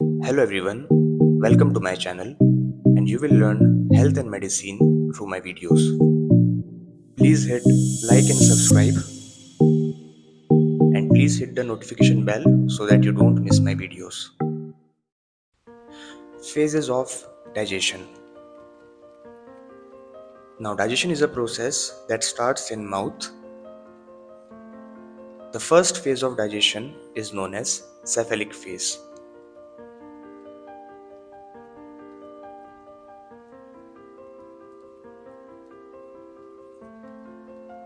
Hello everyone, welcome to my channel and you will learn health and medicine through my videos. Please hit like and subscribe and please hit the notification bell so that you don't miss my videos. Phases of digestion Now digestion is a process that starts in mouth. The first phase of digestion is known as cephalic phase.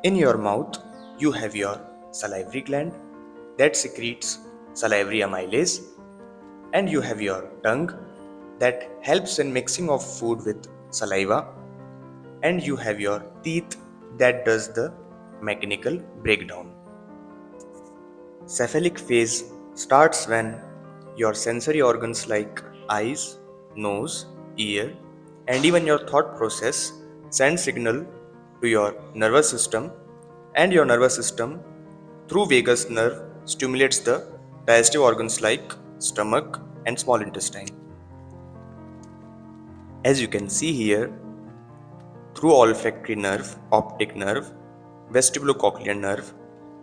In your mouth, you have your salivary gland that secretes salivary amylase, and you have your tongue that helps in mixing of food with saliva, and you have your teeth that does the mechanical breakdown. Cephalic phase starts when your sensory organs like eyes, nose, ear, and even your thought process send signal to your nervous system and your nervous system through vagus nerve stimulates the digestive organs like stomach and small intestine. As you can see here, through olfactory nerve, optic nerve, vestibulocochlear nerve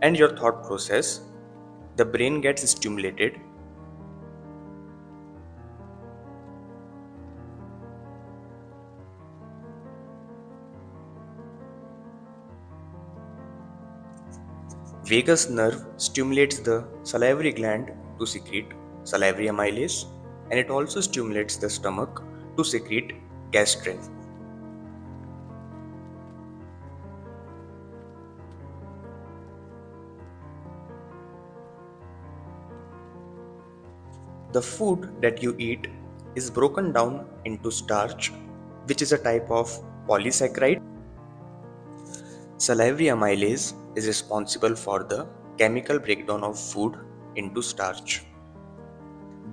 and your thought process, the brain gets stimulated Vagus nerve stimulates the salivary gland to secrete salivary amylase and it also stimulates the stomach to secrete gastrin. The food that you eat is broken down into starch, which is a type of polysaccharide. Salivary amylase is responsible for the chemical breakdown of food into starch.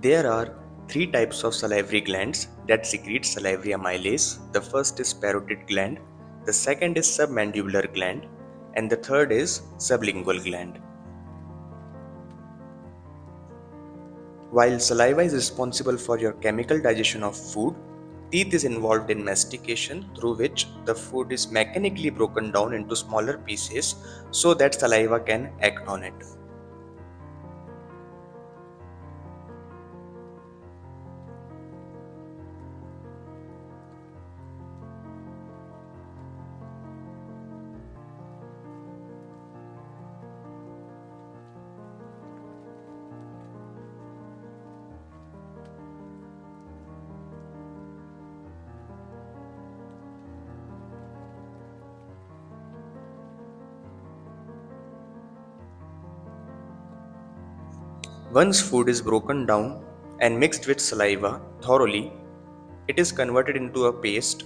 There are three types of salivary glands that secrete salivary amylase. The first is parotid gland, the second is submandibular gland, and the third is sublingual gland. While saliva is responsible for your chemical digestion of food, Teeth is involved in mastication through which the food is mechanically broken down into smaller pieces so that saliva can act on it. Once food is broken down and mixed with saliva thoroughly, it is converted into a paste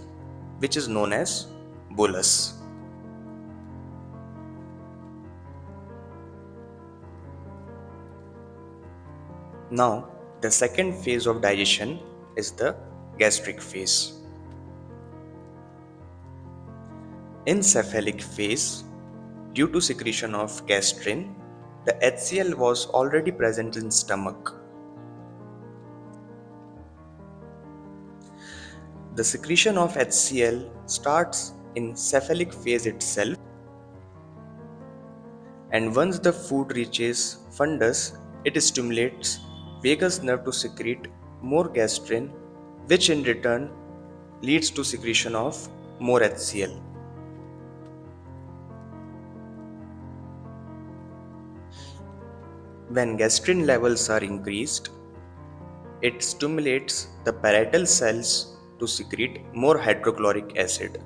which is known as bolus. Now, the second phase of digestion is the gastric phase. In cephalic phase, due to secretion of gastrin, the HCl was already present in stomach. The secretion of HCl starts in cephalic phase itself and once the food reaches fundus, it stimulates vagus nerve to secrete more gastrin which in return leads to secretion of more HCl. When gastrin levels are increased, it stimulates the parietal cells to secrete more hydrochloric acid.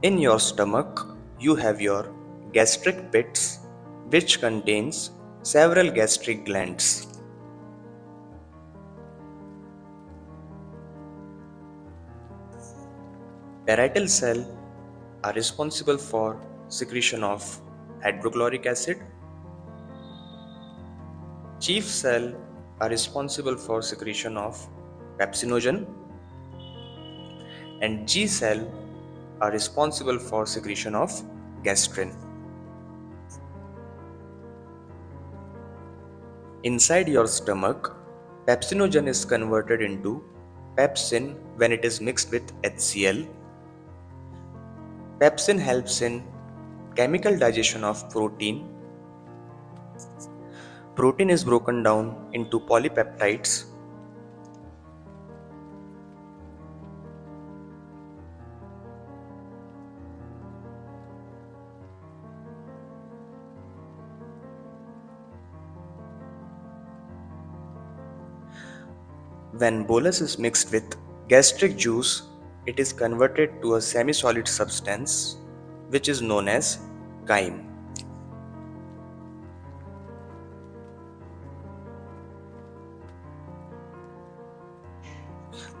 In your stomach, you have your gastric pits which contains several gastric glands. Parietal cells are responsible for secretion of hydrochloric acid. Chief cell are responsible for secretion of pepsinogen and G cell are responsible for secretion of gastrin. Inside your stomach, pepsinogen is converted into pepsin when it is mixed with HCl. Pepsin helps in chemical digestion of protein. Protein is broken down into polypeptides When bolus is mixed with gastric juice, it is converted to a semi-solid substance which is known as chyme.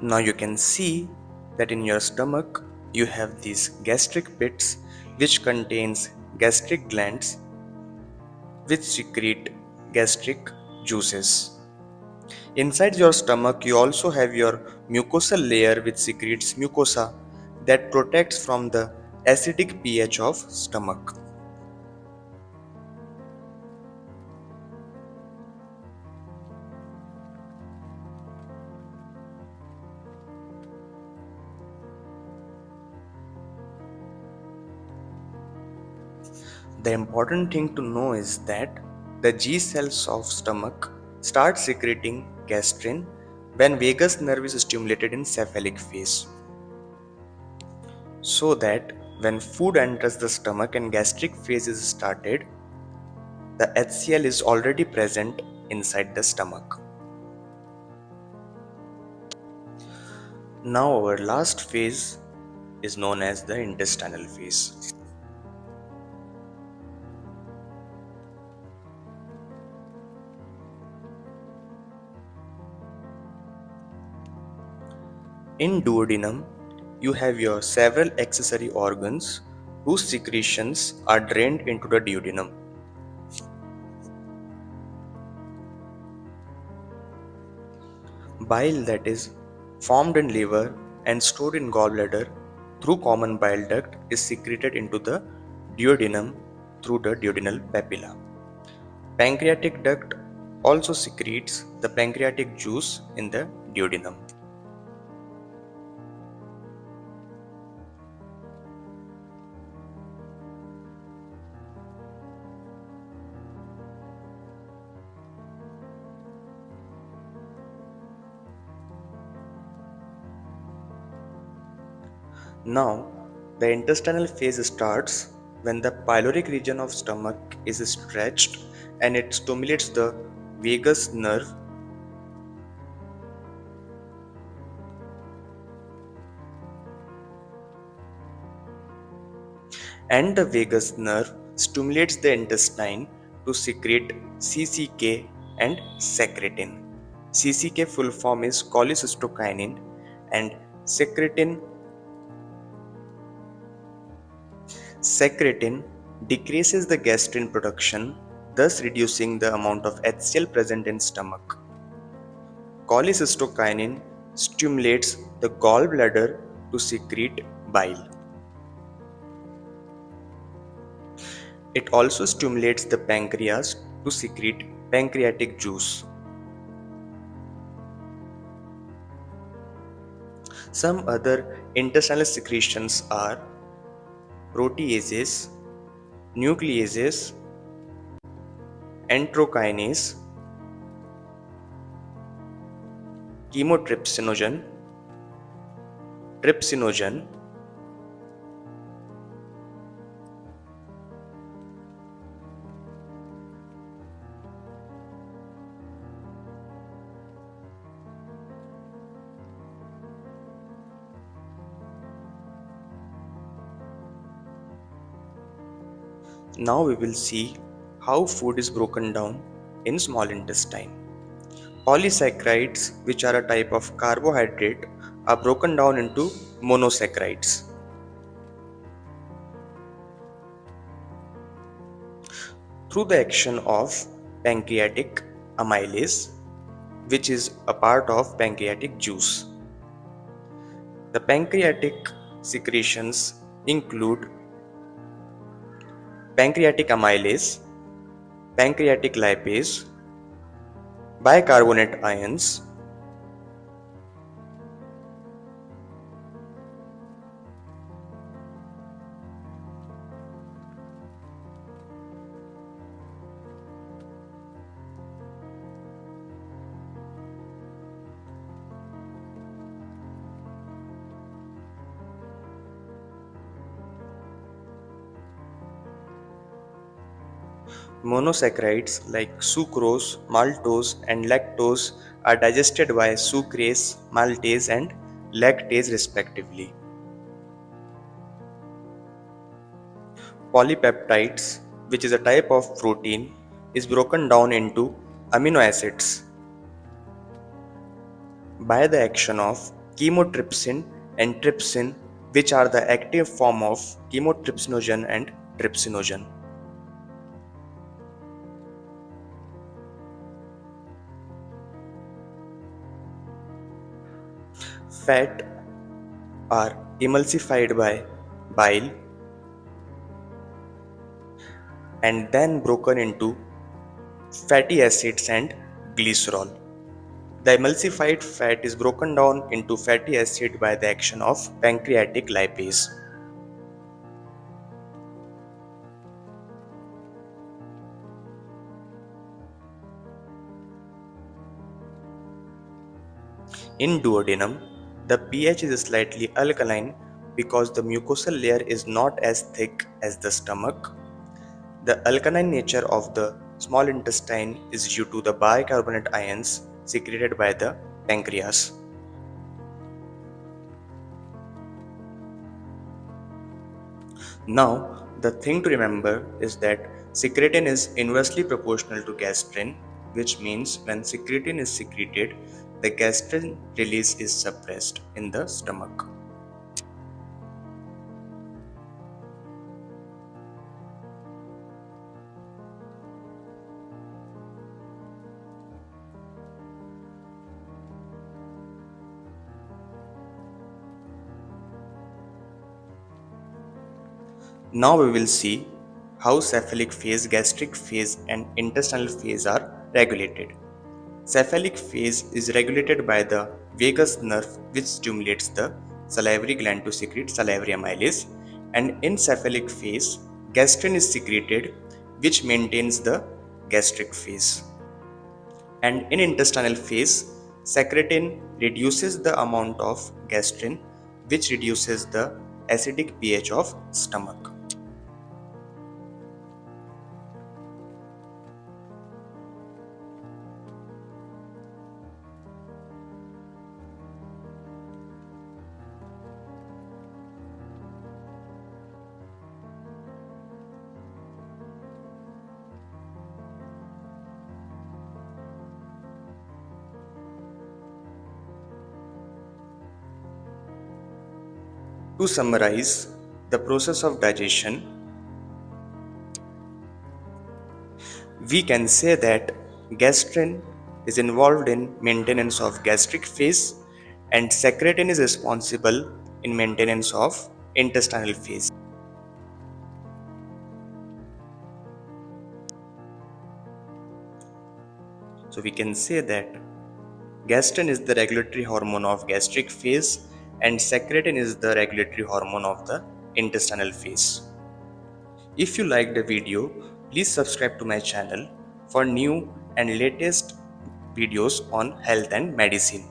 Now you can see that in your stomach you have these gastric pits which contains gastric glands which secrete gastric juices. Inside your stomach, you also have your mucosal layer which secretes mucosa that protects from the acidic pH of stomach. The important thing to know is that the G cells of stomach start secreting gastrin when vagus nerve is stimulated in cephalic phase. So that when food enters the stomach and gastric phase is started, the HCl is already present inside the stomach. Now our last phase is known as the intestinal phase. In duodenum, you have your several accessory organs whose secretions are drained into the duodenum. Bile that is formed in liver and stored in gallbladder through common bile duct is secreted into the duodenum through the duodenal papilla. Pancreatic duct also secretes the pancreatic juice in the duodenum. Now, the intestinal phase starts when the pyloric region of stomach is stretched and it stimulates the vagus nerve and the vagus nerve stimulates the intestine to secrete CCK and secretin. CCK full form is cholecystokinin and secretin Secretin decreases the gastrin production, thus reducing the amount of HCl present in stomach. Cholecystokinin stimulates the gallbladder to secrete bile. It also stimulates the pancreas to secrete pancreatic juice. Some other intestinal secretions are proteases, nucleases, enterokinase, chymotrypsinogen, trypsinogen, Now we will see how food is broken down in small intestine. Polysaccharides, which are a type of carbohydrate, are broken down into monosaccharides. Through the action of pancreatic amylase, which is a part of pancreatic juice. The pancreatic secretions include pancreatic amylase, pancreatic lipase, Bicarbonate ions Monosaccharides like sucrose, maltose, and lactose are digested by sucrase, maltase, and lactase respectively. Polypeptides, which is a type of protein, is broken down into amino acids by the action of chymotrypsin and trypsin, which are the active form of chymotrypsinogen and trypsinogen. Fat are emulsified by bile and then broken into fatty acids and glycerol. The emulsified fat is broken down into fatty acid by the action of pancreatic lipase. In duodenum, the pH is slightly alkaline because the mucosal layer is not as thick as the stomach. The alkaline nature of the small intestine is due to the bicarbonate ions secreted by the pancreas. Now, the thing to remember is that secretin is inversely proportional to gastrin, which means when secretin is secreted, the gastrin release is suppressed in the stomach. Now we will see how cephalic phase, gastric phase and intestinal phase are regulated. Cephalic phase is regulated by the vagus nerve which stimulates the salivary gland to secrete salivary amylase and in cephalic phase gastrin is secreted which maintains the gastric phase. And in intestinal phase secretin reduces the amount of gastrin which reduces the acidic pH of stomach. To summarize the process of digestion, we can say that gastrin is involved in maintenance of gastric phase and secretin is responsible in maintenance of intestinal phase. So we can say that gastrin is the regulatory hormone of gastric phase and secretin is the regulatory hormone of the intestinal phase. If you liked the video, please subscribe to my channel for new and latest videos on health and medicine.